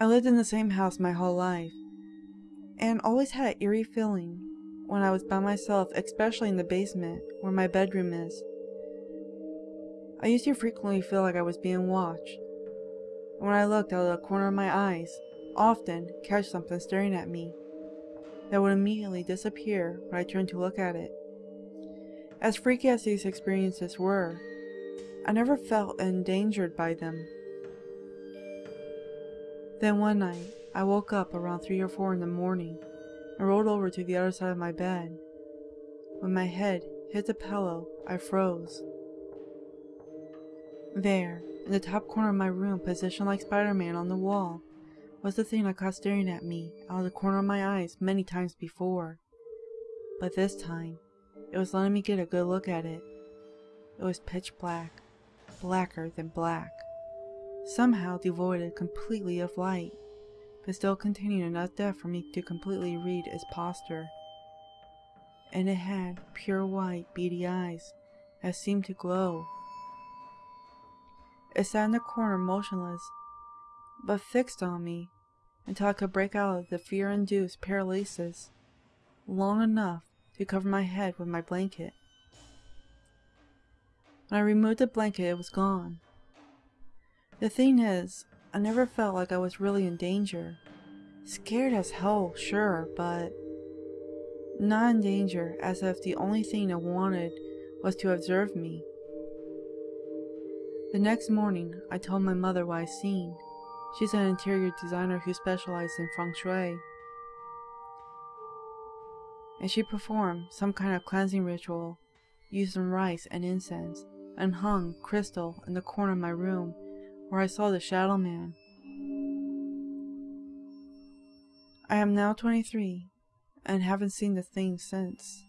I lived in the same house my whole life, and always had an eerie feeling when I was by myself, especially in the basement where my bedroom is. I used to frequently feel like I was being watched. And when I looked out of the corner of my eyes, often catch something staring at me that would immediately disappear when I turned to look at it. As freaky as these experiences were, I never felt endangered by them. Then one night, I woke up around 3 or 4 in the morning and rolled over to the other side of my bed. When my head hit the pillow, I froze. There, in the top corner of my room, positioned like Spider-Man on the wall, was the thing I caught staring at me out of the corner of my eyes many times before. But this time, it was letting me get a good look at it. It was pitch black, blacker than black, somehow devoid completely of light, but still containing enough depth for me to completely read its posture. And it had pure white, beady eyes that seemed to glow. It sat in the corner motionless, but fixed on me until I could break out of the fear-induced paralysis long enough to cover my head with my blanket. When I removed the blanket, it was gone. The thing is, I never felt like I was really in danger. Scared as hell, sure, but not in danger as if the only thing I wanted was to observe me. The next morning, I told my mother what I'd seen. She's an interior designer who specializes in feng shui. And she performed some kind of cleansing ritual using rice and incense and hung crystal in the corner of my room where I saw the shadow man. I am now 23 and haven't seen the thing since.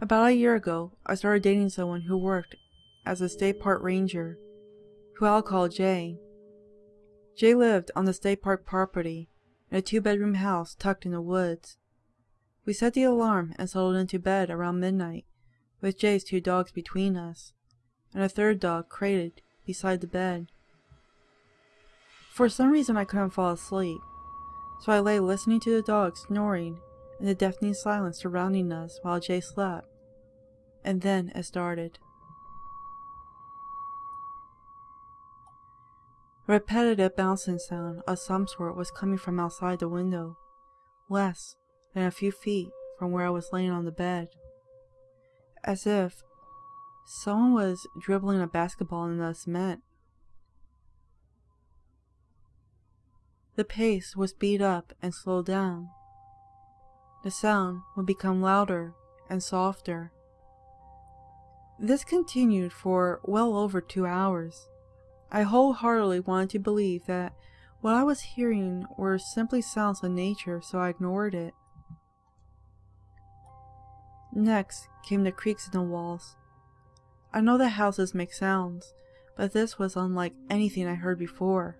About a year ago, I started dating someone who worked as a state park ranger, who I'll call Jay. Jay lived on the state park property in a two-bedroom house tucked in the woods. We set the alarm and settled into bed around midnight, with Jay's two dogs between us, and a third dog crated beside the bed. For some reason I couldn't fall asleep, so I lay listening to the dogs snoring and the deafening silence surrounding us while Jay slept and then it started. A repetitive bouncing sound of some sort was coming from outside the window, less than a few feet from where I was laying on the bed. As if someone was dribbling a basketball in the cement. The pace was speed up and slowed down. The sound would become louder and softer. This continued for well over two hours. I wholeheartedly wanted to believe that what I was hearing were simply sounds of nature, so I ignored it. Next came the creaks in the walls. I know that houses make sounds, but this was unlike anything I heard before.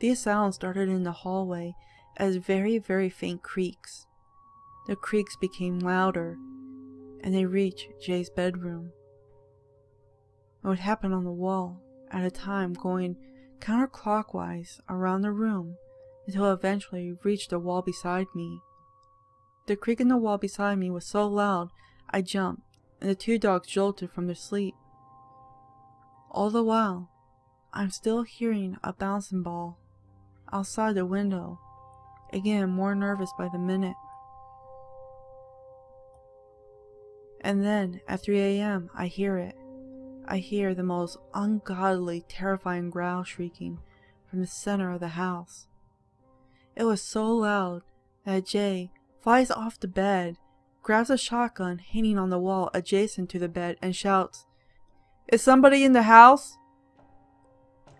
These sounds started in the hallway as very, very faint creaks. The creaks became louder and they reached Jay's bedroom. It would happen on the wall at a time going counterclockwise around the room until eventually it reached the wall beside me. The creak in the wall beside me was so loud I jumped and the two dogs jolted from their sleep. All the while, I'm still hearing a bouncing ball outside the window, again more nervous by the minute. And then, at 3 a.m., I hear it. I hear the most ungodly, terrifying growl shrieking from the center of the house. It was so loud that Jay flies off the bed, grabs a shotgun hanging on the wall adjacent to the bed, and shouts, Is somebody in the house?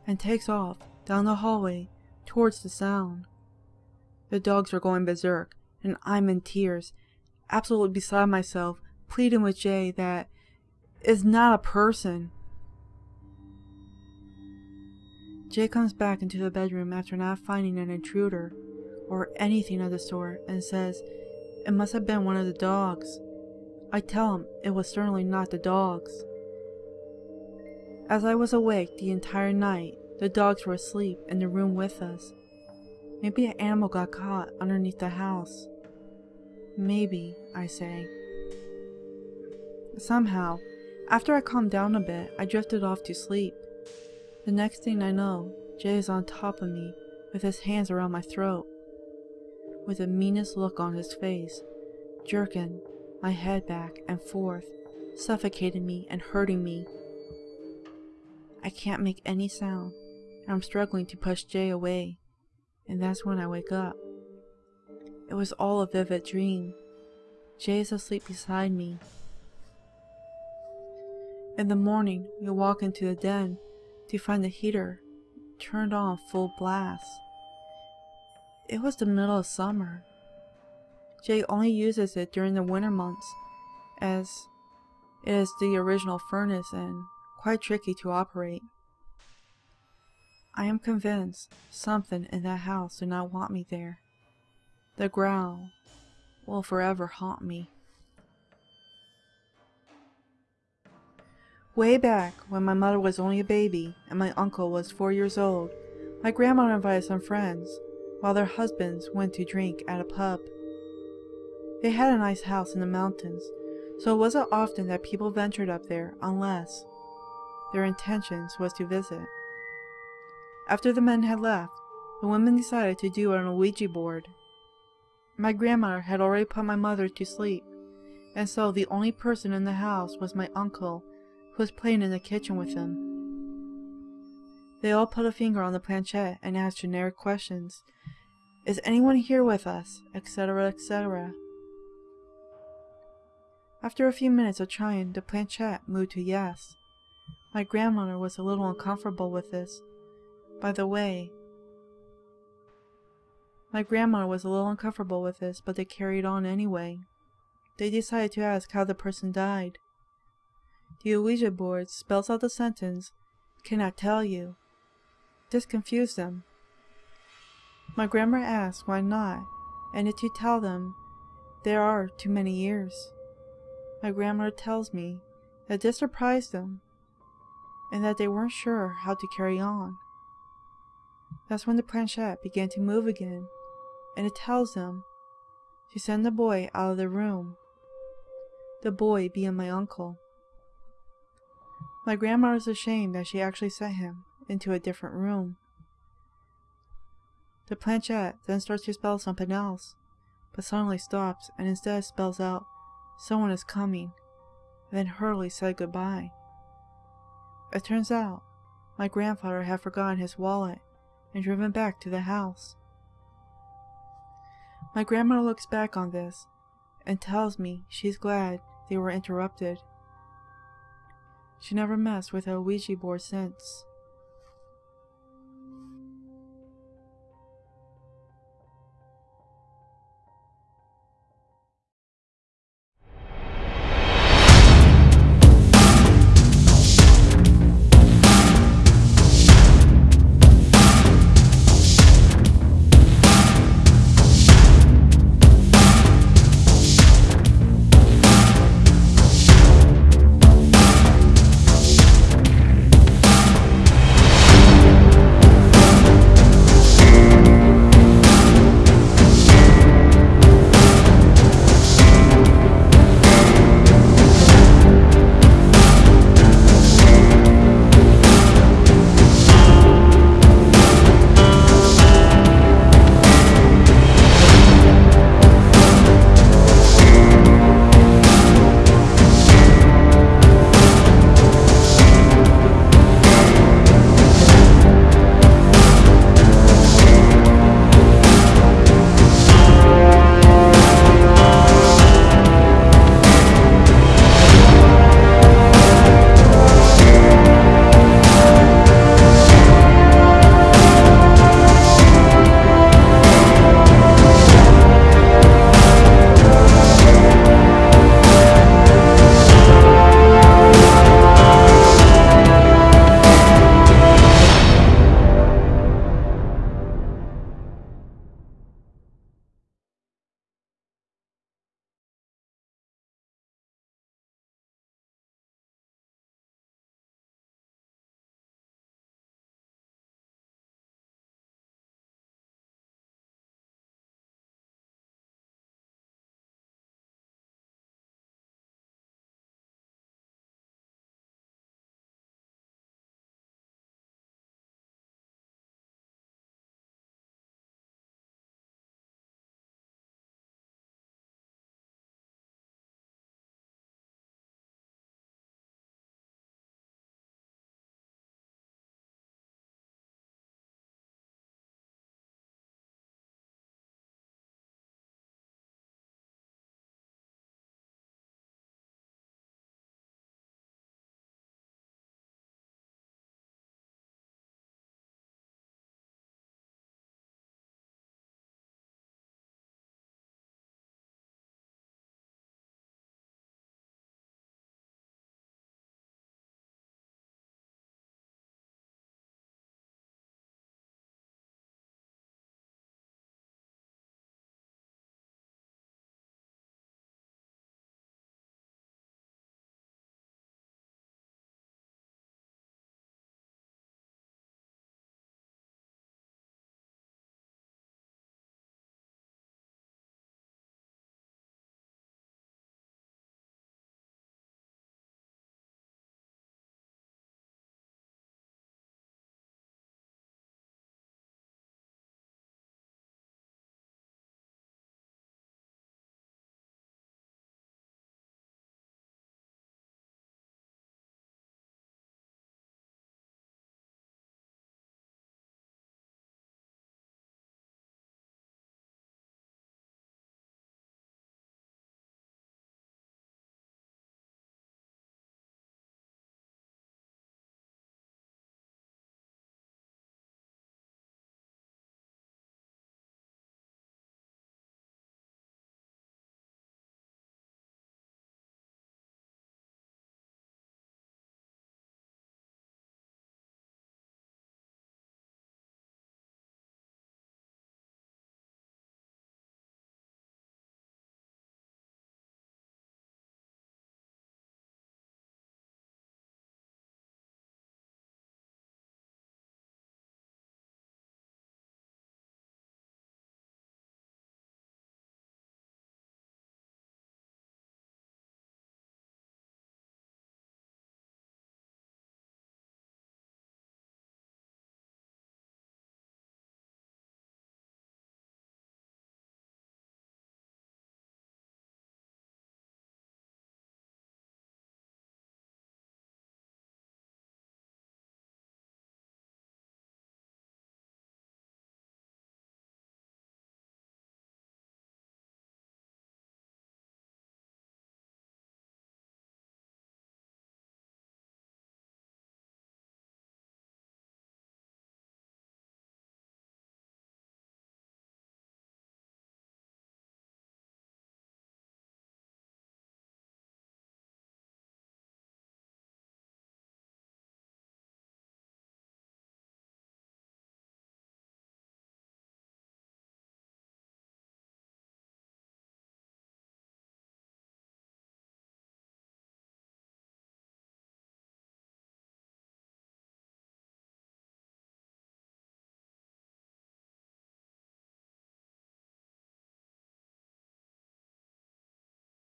And takes off down the hallway towards the sound. The dogs are going berserk, and I'm in tears, absolutely beside myself pleading with Jay that is not a person. Jay comes back into the bedroom after not finding an intruder or anything of the sort and says it must have been one of the dogs. I tell him it was certainly not the dogs. As I was awake the entire night, the dogs were asleep in the room with us. Maybe an animal got caught underneath the house. Maybe, I say. Somehow, after I calmed down a bit, I drifted off to sleep. The next thing I know, Jay is on top of me with his hands around my throat, with the meanest look on his face, jerking my head back and forth, suffocating me and hurting me. I can't make any sound, and I'm struggling to push Jay away, and that's when I wake up. It was all a vivid dream. Jay is asleep beside me. In the morning, we walk into the den to find the heater turned on full blast. It was the middle of summer. Jay only uses it during the winter months, as it is the original furnace and quite tricky to operate. I am convinced something in that house did not want me there. The growl will forever haunt me. Way back, when my mother was only a baby and my uncle was four years old, my grandmother invited some friends, while their husbands went to drink at a pub. They had a nice house in the mountains, so it wasn't often that people ventured up there unless their intentions was to visit. After the men had left, the women decided to do an Ouija board. My grandmother had already put my mother to sleep, and so the only person in the house was my uncle who was playing in the kitchen with them. They all put a finger on the planchette and asked generic questions. Is anyone here with us? etc., etc. After a few minutes of trying, the planchette moved to yes. My grandmother was a little uncomfortable with this. By the way, my grandmother was a little uncomfortable with this, but they carried on anyway. They decided to ask how the person died. The Ouija board spells out the sentence, cannot tell you. This confused them. My grandma asks why not, and it to tell them there are too many years. My grandmother tells me that this surprised them, and that they weren't sure how to carry on. That's when the planchette began to move again, and it tells them to send the boy out of the room. The boy being my uncle. My grandma was ashamed that she actually sent him into a different room. The planchette then starts to spell something else, but suddenly stops and instead spells out, someone is coming, then hurriedly said goodbye. It turns out, my grandfather had forgotten his wallet and driven back to the house. My grandmother looks back on this and tells me she's glad they were interrupted. She never messed with a Ouija board since.